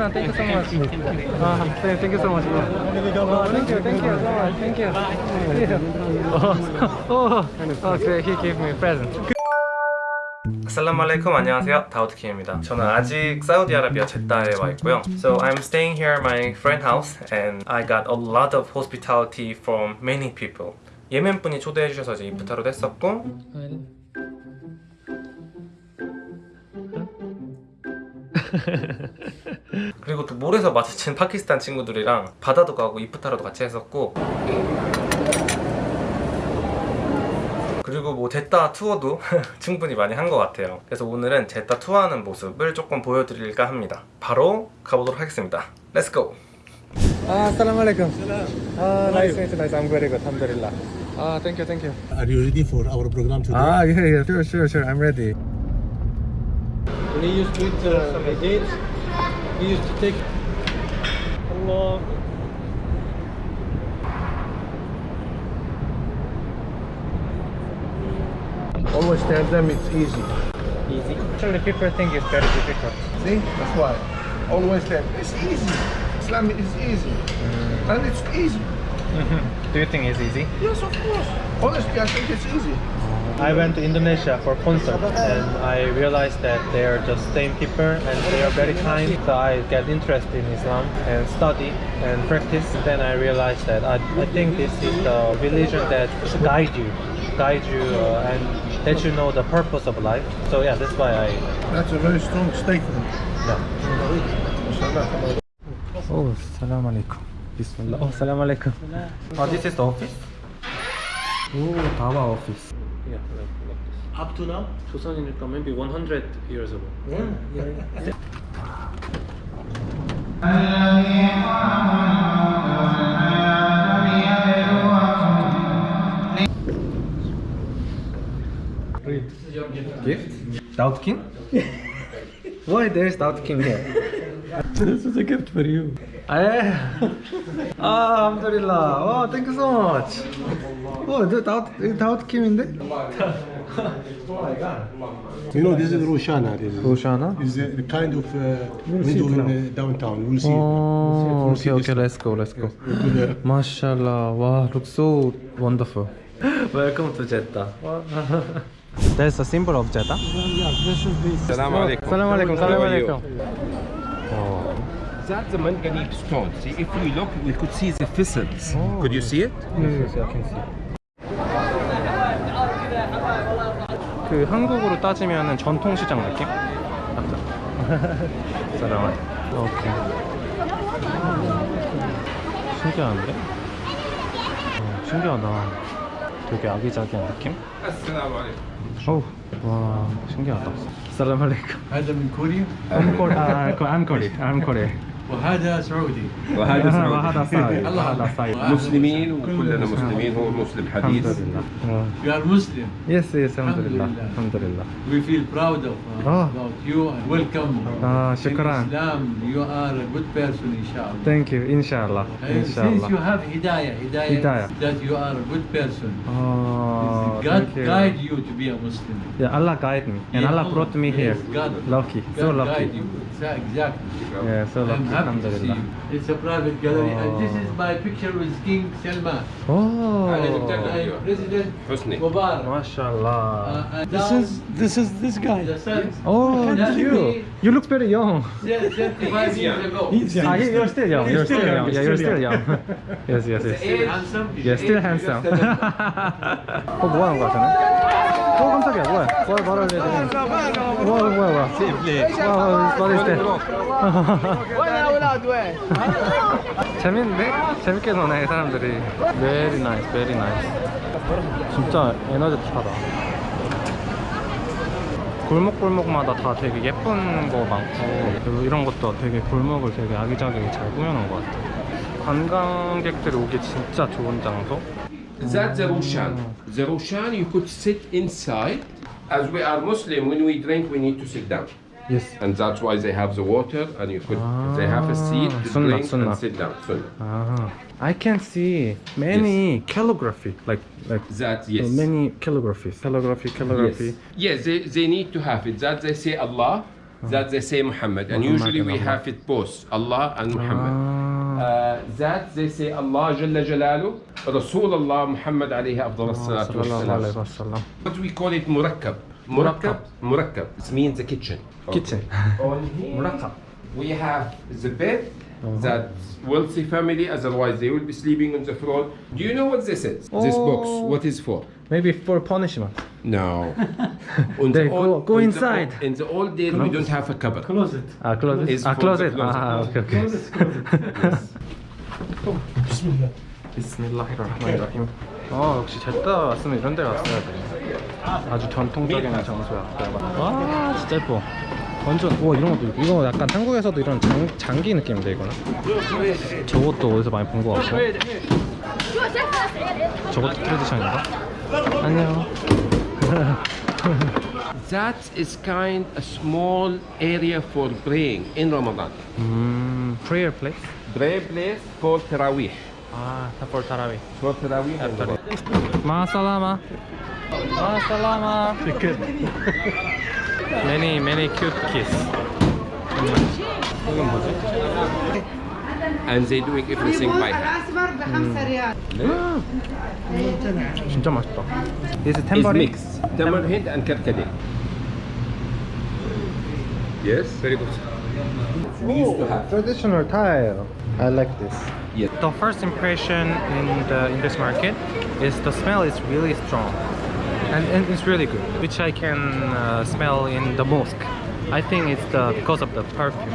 shukran. Thank you so much. Uh, thank, thank you so much. Oh, thank you, thank you so much. Thank you. Oh, oh, okay. He gave me a present. 아살라말레이쿰 안녕하세요 다우드킴입니다 저는 아직 사우디아라비아 제다에 와 있고요 So I'm staying here at my friend house and I got a lot of hospitality from many people 예멘 분이 초대해 주셔서 이제 이프타로도 했었고 그리고 또 몰에서 마주친 파키스탄 친구들이랑 바다도 가고 이프타로도 같이 했었고 그리고 뭐 제따 투어도 충분히 많이 한 것 같아요 그래서 오늘은 제따 투어하는 모습을 조금 보여드릴까 합니다 바로 가보도록 하겠습니다 Let's go 아, assalamualaikum. Ah, nice, nice, nice. I'm very good. Alhamdulillah. Ah, thank you, thank you. Are you ready for our program today? Ah, yeah, yeah, sure, sure, sure. I'm ready. He used to eat uh, he used to take Allah. Always tell them it's easy. Easy. Actually, people think it's very difficult. See? That's why. Always tell them it's easy. Islam is easy. And it's easy. Mm-hmm. Do you think it's easy? Yes, of course. Honestly, I think it's easy. I went to Indonesia for concert and I realized that they are just same people and they are very kind. So I get interested in Islam and study and practice. Then I realized that I, I think this is the religion that guide you, guide you uh, and let you know the purpose of life. So yeah, that's why I That's a very strong statement. Oh, salam alaikum. Bismillah. Oh, salam alaikum. Oh, this is the office? Oh, Dawa office. yeah like, like this. Up to now? 조선이니까 maybe 100 years ago. Yeah, yeah, yeah. Gift? Daud King? Why there's Daud King here? This is a gift for you. Eh? Ah, Alhamdulillah. Oh, thank you so much. Oh, the Daud, Daud Kim인데? You know, this is Roshana. This is, Roshana? is a, a kind of uh, window in uh, downtown. We'll see. Oh, We'll okay, see this. okay, let's go, let's go. We'll. Mashallah, wow, looks so wonderful. Welcome to Jeddah. That's a symbol of Jeddah. Salam alaikum. Salam alaikum, salam How are you? alaikum. that's the manganese stone. See, if we look, we could see the thistles. Oh. Could you see it? Yes, yes, I can see. 그 한국으로 따지면 전통시장 느낌? 사람아. 오케이. 신기한데? 어, 신기하다. 되게 아기자기한 느낌? 어우, 와, 신기하다. 사람 할래까? I'm Korea. I'm Korea. I'm Korea. I'm Korea. وهذا سعودي. وهذا سعودي. وهذا صايد الله. صايد مسلمين وكلنا مسلمين. هو مسلم حديث. الحمد لله مسلم يس يس الحمد لله. الحمد لله. وي فيل براود اوف يو ويلكم آه شكرا اسلام يو ار ا جود بيرسون ان شاء الله ثانك يو ان شاء الله ان شاء الله يو هاف هدايه هدايه ذات يو ار ا جود بيرسون آه God guide you to be a Muslim. Yeah, Allah guide me. And yeah, Allah brought me yes, here. God, lucky. God so lucky. Guide you. Exactly. Yeah, so lucky. Alhamdulillah. It's a private gallery. Oh. And this is my picture with King Salman. Oh. President Husni. Mubarak. MashaAllah. Uh, this is this is this guy. Oh, that's you. You look very young. Yes, 35 years ago. He's young. Ah, you're still young. You're still young. Yeah, you're still young. yes, yes, yes. Still handsome. Yeah, still handsome. 어, 뭐 하는 거야, 저는? 어, 깜짝이야. 뭐야? 뭘 말을 해야 되는 거야? 뭐야, 뭐야, 뭐야. 와, 와, 와. 와, 와, 와. 재밌는데? 재밌게 노네, 사람들이. Very nice, very nice. 진짜 에너지틱하다. 골목골목마다 다 되게 예쁜 거 많고 이런 것도 되게 골목을 되게 아기자기하게 잘 꾸며놓은 것 같아 관광객들이 오기 진짜 좋은 장소 That's the Roshan. The Roshan you could sit inside. As we are Muslim, when we drink, we need to sit down. Yes And that's why they have the water and you could, they have a seat to Sunnah, drink sunnah. and sit down. Sunnah. Ah, I can see many calligraphy like like That, yes. many calligraphy calligraphy calligraphy Yes. Yes, they, they need to have it. That they say Allah that they say Muhammad. And Muhammad usually we Allah. have it both, Allah and Muhammad. Ah. Uh, that they say Allah Jalla Jalalu, Rasul Allah Muhammad alayhi afdal salatu wassalam. wasallam. What we call it murakkab. Murakkab. Murakkab. It means the kitchen. Kitchen. On here, Murakkab. we have the bed that wealthy family, otherwise they will be sleeping on the floor. Do you know what this is? This box, Oh. what is for? Maybe for punishment. No. On They the go- old- go on the inside. old- in the old days, we don't have a cupboard. Closet. Ah, closet. Is Ah, for closet. the closet. Ah, okay, okay. Closet, closet. Bismillah. 비스밀라히르rahmanirrahim. 어 역시 제따 왔으면 이런 데 왔어야 돼. 아주 전통적인 장소야. 와 진짜 예뻐. 완전 와 이런 것도 있고 이거 약간 한국에서도 이런 장, 장기 느낌인데 이거는. 저것도 어디서 많이 본 것 같고. 저것도 트레디션인가? 안녕. That is kind a small area for praying in Ramadan. 음 prayer place. Prayer place for Tarawih. 아 타폴 타라위. For Tarawih. in Ramadan. Masalama. alaikum. many many cute kiss. And they doing everything by hand. Mm. 진짜 맛있다. This is tambourine. It's mixed. Tambourine and capcadin. Yes, very good. Oh, traditional tile. I like this. Yes. The first impression in the in this market is the smell is really strong and, and it's really good, which I can uh, smell in the mosque. I think it's the because of the perfume.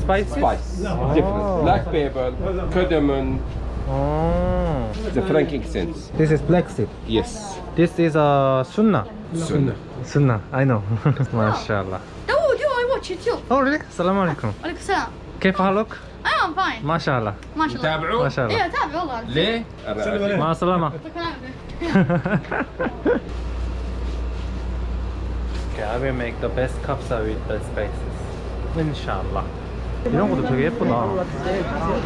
Spicy. Spice. Oh. Different. Black pepper, cardamom, Oh. the frankincense. This is black seed. Yes. This is a sunnah. Sunnah. Sunnah. I know. MashaAllah. Oh, do I watch YouTube? Oh really? Salam alaikum. عليكم السلام. كيف حالك؟ I am fine. ما شاء الله. ما شاء الله. تابعوا. ما شاء الله. ايه تابع والله. ليه؟ مع السلامة. okay, I will make the best kapsa with the spices. Inshallah. 이런 것도 되게 예쁘다.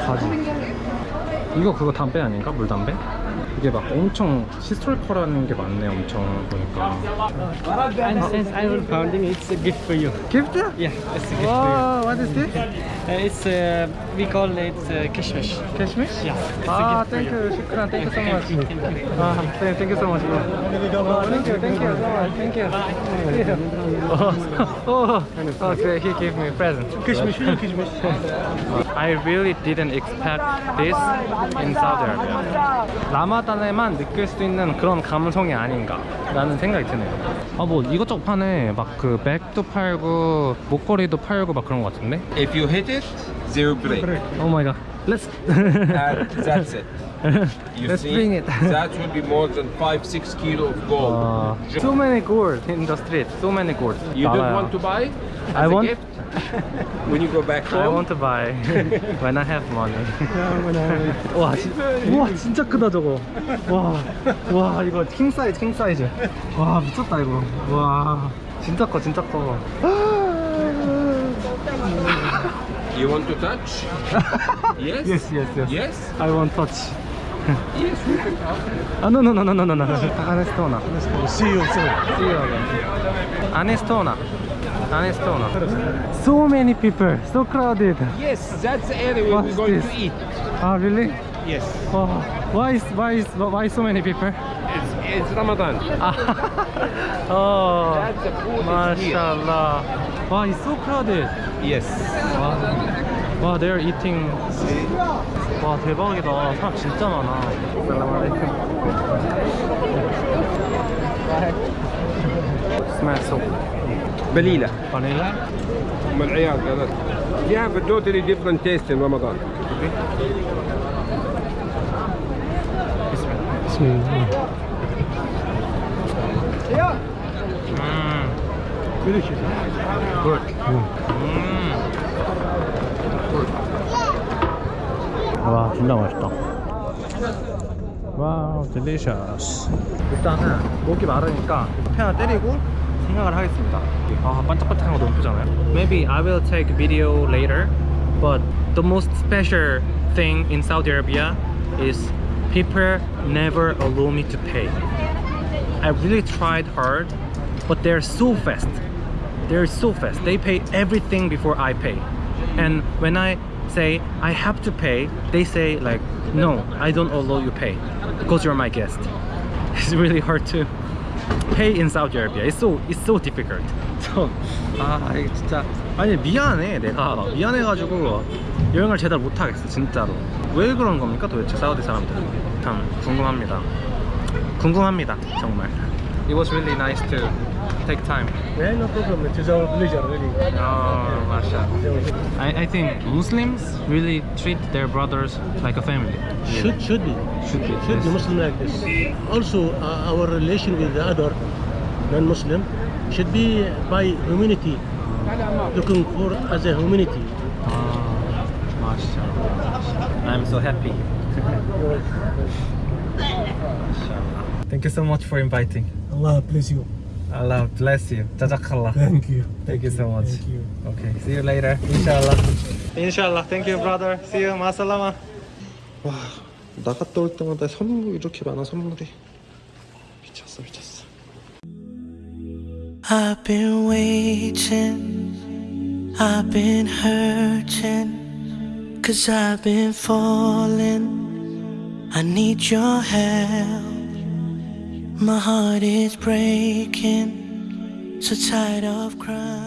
바지. 이거 그거 담배 아닌가? 물 담배? 이게 막 엄청 히스토리컬한 게 많네, 엄청 보니까. And since I will founding, it's a gift for you. Gift? Yeah, it's a gift Wow, what is this? Uh, it's uh, we call it uh, kishmish. Cashmere? Yeah. Ah, thank you, shukran, thank you so much. Thank you. Thank you. Ah, thank thank you so much. bro. Oh, thank you, thank you so much. Thank you. Oh, oh, oh, great. He gave me a present. Kishmish, kishmish. I really didn't expect this in Saudi Arabia. 라마단에만 느낄 수 있는 그런 감성이 아닌가 라는 생각이 드네요. 아, 뭐 이것저것 파네. 막 그 백도 팔고 목걸이도 팔고 막 그런 것 같은데? If you hit it, will break. Oh my god. Let's and that's it. You Let's see, bring it. that will be more than five, six kilo of gold. 와, so many gold in the street. So many gold. you don't want to buy as I a want- gift when you go back home? I want to buy when I have money. 와, 진, 우와 진짜 크다 저거. 와, 와 이거 킹 사이즈, 킹 사이즈. 와 미쳤다 이거. 와, 진짜 커, 진짜 커. You want to touch? yes? Yes, yes, yes. Yes? I want touch. yes, we can touch. Ah, oh, no, no, no, no, no, no. no. Anestona. Anestona. See you soon. See you again. Anestona. Anestona. So many people, so crowded. Yes, that's the area we're going this? to eat. Ah, really? Yes. Oh, why is why is why so many people? It's, it's Ramadan. oh, that's the food mashallah. Wow, it's so crowded. Yes. 와, 와, they're eating. 와, 대박이다. 사람 진짜 많아. Smells so Balila. vanilla. أم العيال قالت. You have a totally different taste in Ramadan. Mm, Delicious. good. 음. 와, 진짜 맛있다. 와우, 딜리셔스. 일단은 목이 마르니까 커피 하나 때리고 생각을 하겠습니다. 아, 반짝반짝한 거 너무 예쁘잖아요. Maybe I will take video later, but the most special thing in Saudi Arabia is people never allow me to pay. I really tried hard, but they're so fast. they're so fast. They pay everything before I pay. And when I say I have to pay, they say like, no, I don't allow you pay because you're my guest. It's really hard to pay in Saudi Arabia. It's so it's so difficult. So 아 이게 진짜 아니 미안해 내가 미안해가지고 여행을 제대로 못하겠어 진짜로. 왜 그런 겁니까 도대체 사우디 사람들은? 참 궁금합니다. 궁금합니다 정말. It was really nice to take time. Yeah, no problem. It is our pleasure, really. Oh, mashallah. I, I think Muslims really treat their brothers like a family. Should should be Should be. should be Muslim like this. Also, uh, our relation with the other non-Muslim should be by humanity, looking for as a humanity. Ah, mashallah. I'm so happy. Mashallah. Thank you so much for inviting. Allah bless you. Allah bless you. Jazakallah. Thank you. Thank you so much. Thank you. Okay, see you later. Inshallah. Inshallah. Thank you, brother. See you. 마살라마. 와, 나갔다 올 때마다 선물 이렇게 많아 선물이. 미쳤어, 미쳤어. I've been waiting, I've been hurting, cause I've been falling. I need your help. My heart is breaking, so tired of crying.